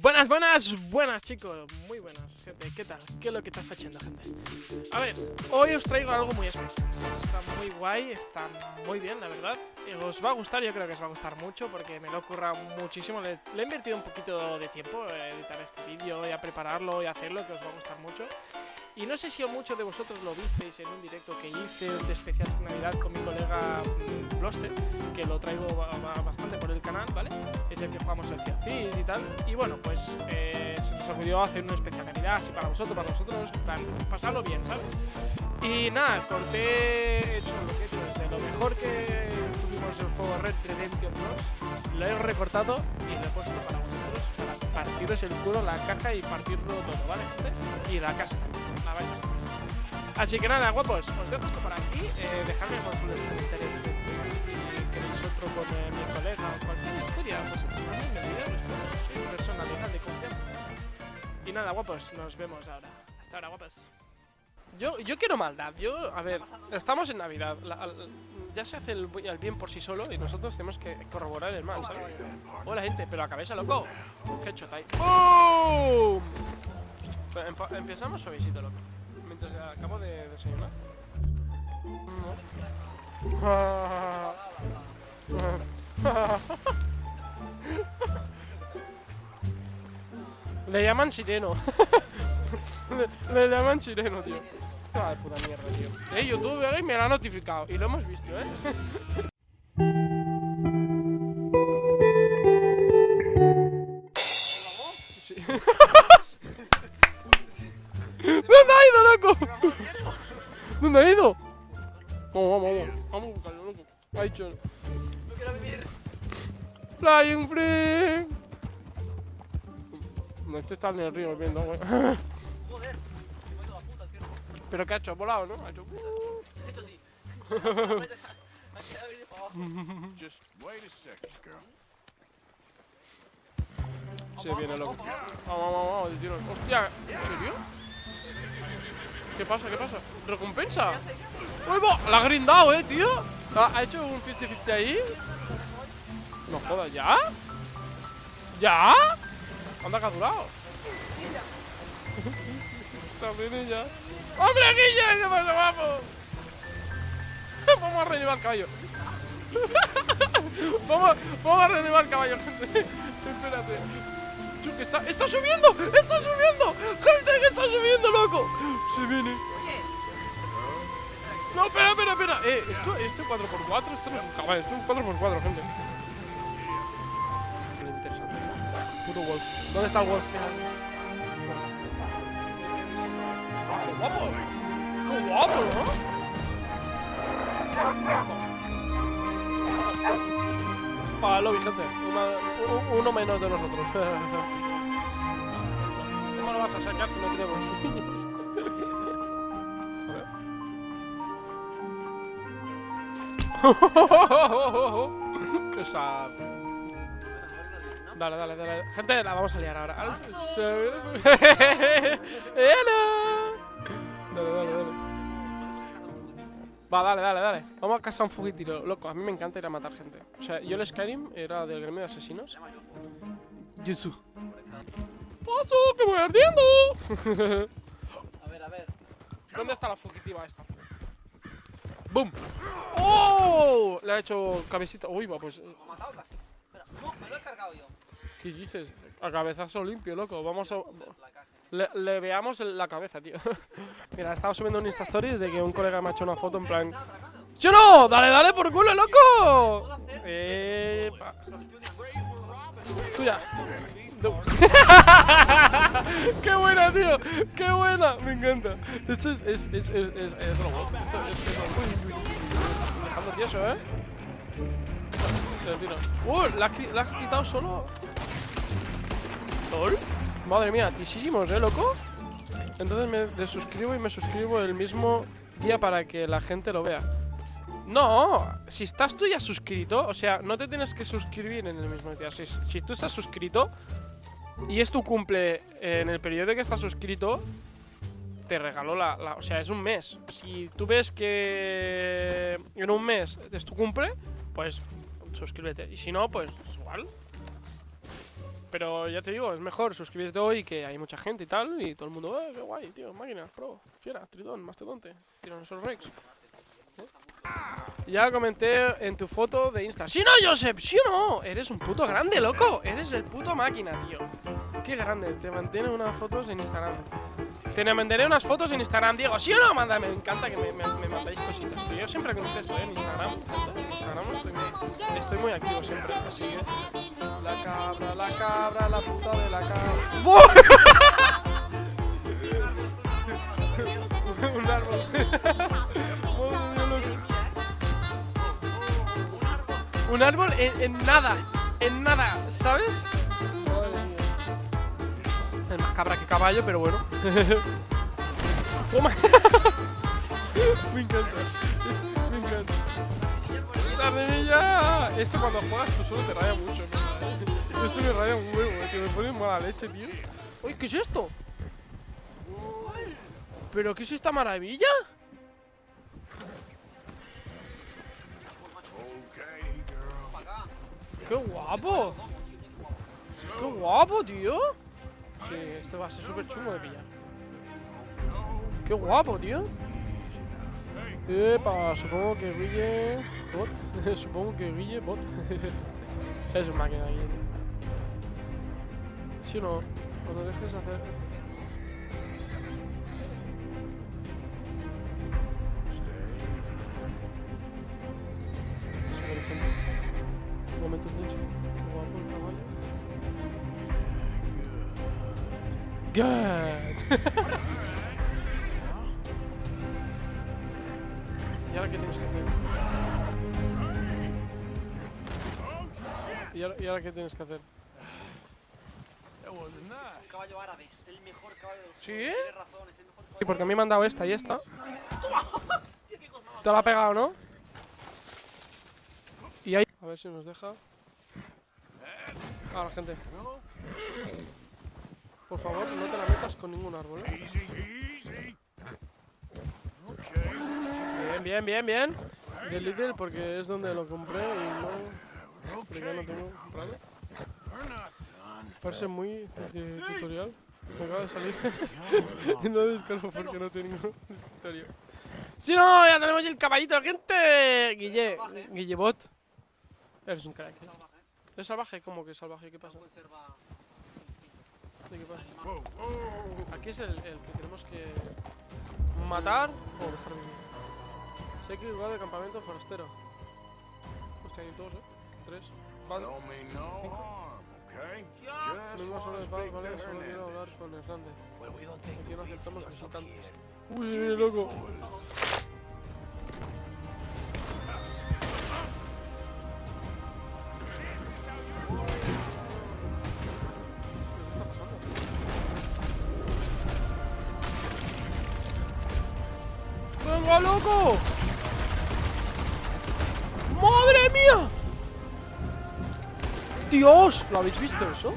Buenas, buenas, buenas chicos, muy buenas, gente, ¿qué tal? ¿Qué es lo que está haciendo, gente? A ver, hoy os traigo algo muy especial, está muy guay, está muy bien, la verdad Os va a gustar, yo creo que os va a gustar mucho porque me lo ocurra muchísimo le, le, he invertido un poquito de tiempo a editar este vídeo y a prepararlo y a hacerlo, que os va a gustar mucho y no sé si muchos de vosotros lo visteis en un directo que hice de especial de Navidad con mi colega Bloster, que lo traigo bastante por el canal, ¿vale? Es el que jugamos el CIACIS y tal. Y bueno, pues eh, se nos olvidó hacer una especial Navidad así para vosotros, para nosotros, plan, pasarlo bien, ¿sabes? Y nada, corté, he hecho lo que de lo mejor que tuvimos el juego Red Redemption 2, lo he recortado y lo he puesto para vosotros, para partiros el culo, la caja y partirlo todo, ¿vale? Y la casa también. Así que nada, guapos, os dejo esto por aquí. Eh, dejadme por los comentarios si queréis otro con eh, mi colega o cualquier historia. Pues también me soy persona legal de confianza. Y nada, guapos, nos vemos ahora. Hasta ahora, guapos. Yo, yo quiero maldad. Yo, a ver, estamos en Navidad. ya se hace el, el, bien por sí solo y nosotros tenemos que corroborar el mal, ¿sabes? Hola, gente, pero a cabeza, loco. Qué chota ahí. ¡Boom! Empezamos suavecito, loco. Mientras acabo de desayunar. Le llaman sireno. le, le, llaman sireno, tío. Ah, puta mierda, tío. Eh, YouTube eh, me lo ha notificado. Y lo hemos visto, eh. ¿Dónde ha ido, loco? ¿Dónde ha ido? Vamos, vamos, vamos. Vamos a buscarlo, loco. Ha dicho. No quiero vivir. Flying free. No, este está en el río viendo, güey. Pero que ha hecho, volado, ¿no? Ha hecho. Hecho, sí. Me ha quedado venir para abajo. Just wait a second, girl. Se viene loco. Vamos, vamos, vamos, de tirón. Hostia, ¿en serio? ¿Qué pasa? ¿Qué pasa? ¿Recompensa? ¡Uy, va! ¡La ha grindado, eh, tío! ¿Ha hecho un 50-50 ahí? No jodas, ¿ya? ¿Ya? Anda que ha durado. ya. ¡Hombre! ¿Qué pasa, guapo? Vamos a reanimal el caballo. vamos, vamos a reanimal el caballo, gente. Espérate. Está, ¡Está subiendo! ¡Está subiendo! ¡Gente, que está subiendo, loco! Se viene. No, espera, espera, espera. Eh, esto, esto 4x4, esto no es un caballo, esto es 4x4, gente. Interesante. Puto Wolf. ¿Dónde está el Wolf? Guapo! ¡Qué guapo, ¿no? Para el lobby, gente. Una, uno menos de nosotros. ¿Cómo lo vas a sacar si no tenemos niños? Qué. Dale, dale, dale. Gente, la vamos a liar ahora. ¡Hello! Dale, dale, dale. Va, dale, dale, dale. Vamos a casa un fugitivo. Loco, a mí me encanta ir a matar gente. O sea, yo el Skyrim era del gremio de asesinos. Jesús. ¡Paso, que voy ardiendo! A ver, a ver. ¿Dónde está la fugitiva esta? ¡Boom! ¡Oh! Le ha hecho cabecita. Uy, va, pues. Me ha matado casi. Espera, no, me lo he cargado yo. ¿Qué dices? A cabezazo limpio, loco. Vamos a. Le, le veamos la cabeza, tío. Mira, estaba subiendo un Insta Stories de que un colega me ha hecho una foto en plan. ¡Yo no! ¡Dale, dale por culo, loco! Eh. Tuya. ¡Qué buena, tío! ¡Qué buena! Me encanta. Esto es. Es. Es. Es. Es. Es robot. Esto es. tieso, ¿eh? Tiro, tiro. ¡Uh! ¿La has, has quitado solo? ¿Lol? Madre mía, tisísimos, ¿eh, loco? Entonces me desuscribo y me suscribo el mismo día para que la gente lo vea. No, si estás tú ya suscrito, o sea, no te tienes que suscribir en el mismo día. Si, tú estás suscrito y es tu cumple en el periodo que estás suscrito, te regaló la, la- O sea, es un mes. Si tú ves que en un mes es tu cumple, pues suscríbete. Y si no, pues igual. Pero ya te digo, es mejor suscribirte hoy que hay mucha gente y tal. Y todo el mundo, eh, qué guay, tío, máquina, pro, fiera, tritón, mastodonte, Tyrannosaurus Rex. Ya comenté en tu foto de Insta. ¡Sí, no, Joseph! ¡Sí no! Eres un puto grande, loco. Eres el puto máquina, tío. Qué grande. Te mantiene unas fotos en Instagram. Te mandaré unas fotos en Instagram, Diego. ¿Sí o no? Manda, me encanta que me, me, me mandáis cositas. tío. Yo siempre contesto ¿eh? en Instagram. En Instagram estoy muy, estoy muy activo siempre. Así que. La cabra, la cabra, la puta de la cabra. Un árbol. Un árbol en, en nada, en nada, ¿sabes? Más cabra que caballo, pero bueno. Toma. me encanta. Me encanta. ¡La! Esto cuando juegas tú solo te raya mucho, ¿no? Eso me raya un huevo, que me pone mala leche, tío. Uy, ¿qué es esto? ¿Pero qué es esta maravilla? ¡Qué guapo! ¡Qué guapo, tío! Sí, esto va a ser súper chungo de pillar. ¡Qué guapo, tío! Epa, supongo que Guille... Bot. supongo que Guille... Bot. es un máquina, Guille. ¿Sí o no? Cuando dejes hacer... Ejemplo. Momento tenso. Good. ¿Y ahora qué tienes que hacer? ¿Y ahora, y ahora qué tienes que hacer? Wasn't nice. caballo árabe, es el mejor caballo del juego. ¿Sí? Tienes razón, es el mejor caballo. Sí, porque a mí me han dado esta y esta. Te la ha pegado, ¿no? Y ahí... A ver si nos deja. Ahora, gente. Por favor, no te la metas con ningún árbol, ¿eh? Easy, easy. Okay. Bien, bien, bien, bien. De Lidl porque es donde lo compré y no... Porque ya no tengo comprado. Parece muy de tutorial. Me acaba de salir. no descargo porque no tengo escritorio. ¡Sí, no! ¡Ya tenemos el caballito, gente! Guille, Guillebot. Eres un crack. ¿eh? ¿Es salvaje? ¿Cómo que salvaje? ¿Qué pasa? Aquí es el, el que tenemos que matar o dejar vivir. Sé que lugar de campamento forastero. Hostia, hay dos, ¿eh? Tres. Don't mean no de paz, ¿vale? Solo quiero hablar con Hernández. Aquí no aceptamos visitantes. Uy, loco. ¡Venga, loco! ¡Madre mía! ¡Dios! ¿Lo habéis visto eso?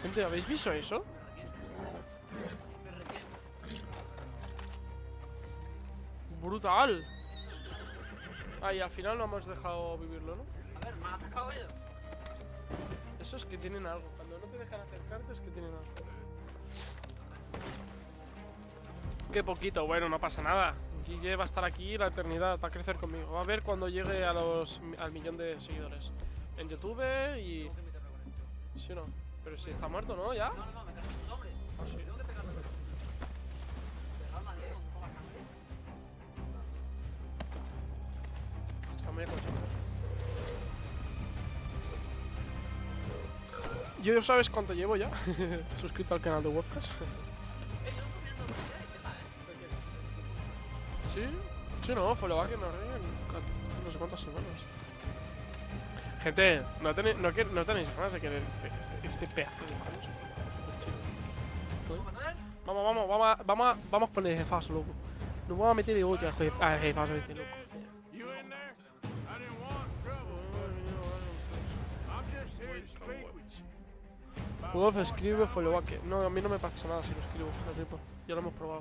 Gente, ¿habéis visto eso? ¡Brutal! Ah, y al final no hemos dejado vivirlo, ¿no? A ver, me ha atacado ella. Eso es que tienen algo. Cuando no te dejan acercarte es que tienen algo. Qué poquito, bueno, no pasa nada. Guille va a estar aquí la eternidad, va a crecer conmigo. Va a ver cuando llegue a los, al millón de seguidores. En YouTube y... ¿Sí o no? Pero si está muerto, ¿no? ¿Ya? No, no, no, me su nombre. Ah. Está muy aconsejado. Yo sabes cuánto llevo ya suscrito al canal de Webcast. ¿Sí? No, fue lo que nos ríen no sé cuántas semanas. Gente, no, tenéis no, no tenéis ganas de querer este, este, este pedazo de juego. Vamos, vamos, vamos a, vamos a, vamos a poner jefazo, loco. Nos vamos a meter de ocho a jef- a jefazo este, loco. Wolf escribe follow que No, a mí no me pasa nada si lo escribo. Ya lo hemos probado.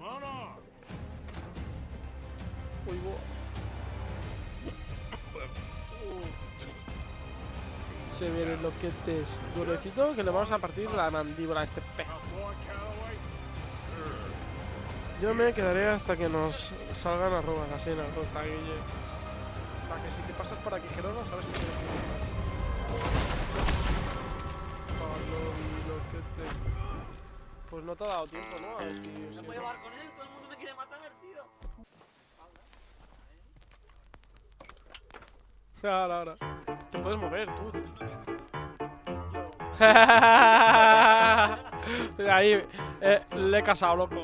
Bo- Se viene lo que te es durecito que le vamos a partir la mandíbula a este pez. Yo me quedaré hasta que nos salgan arrobas así en la ruta, Guille. Para que si te pasas por aquí, Gerona, sabes que tienes que Pues no te ha dado tiempo, ¿no? A ver si- No puedo llevar con él, todo el mundo me quiere matar, Ahora, ahora. Te puedes mover, tú. Ahí, eh, le he casado, loco.